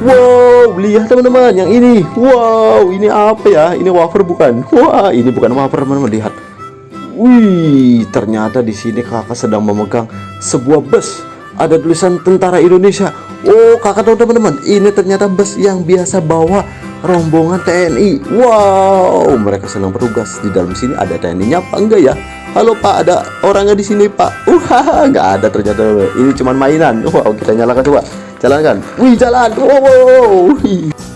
Wow, lihat teman-teman yang ini. Wow, ini apa ya? Ini wafer bukan? Wah, ini bukan wafer teman-teman. Lihat. Wih, ternyata di sini kakak sedang memegang sebuah bus. Ada tulisan Tentara Indonesia. Oh, kakak tahu teman-teman, ini ternyata bus yang biasa bawa rombongan TNI. Wow, mereka sedang bertugas di dalam sini. Ada TNI-nya apa enggak ya? Halo Pak, ada orangnya di sini Pak. Wah, nggak ada ternyata. Ini cuma mainan. Wow, kita nyalakan coba. Jalankan. Wih, jalan. Wow, wow, wow.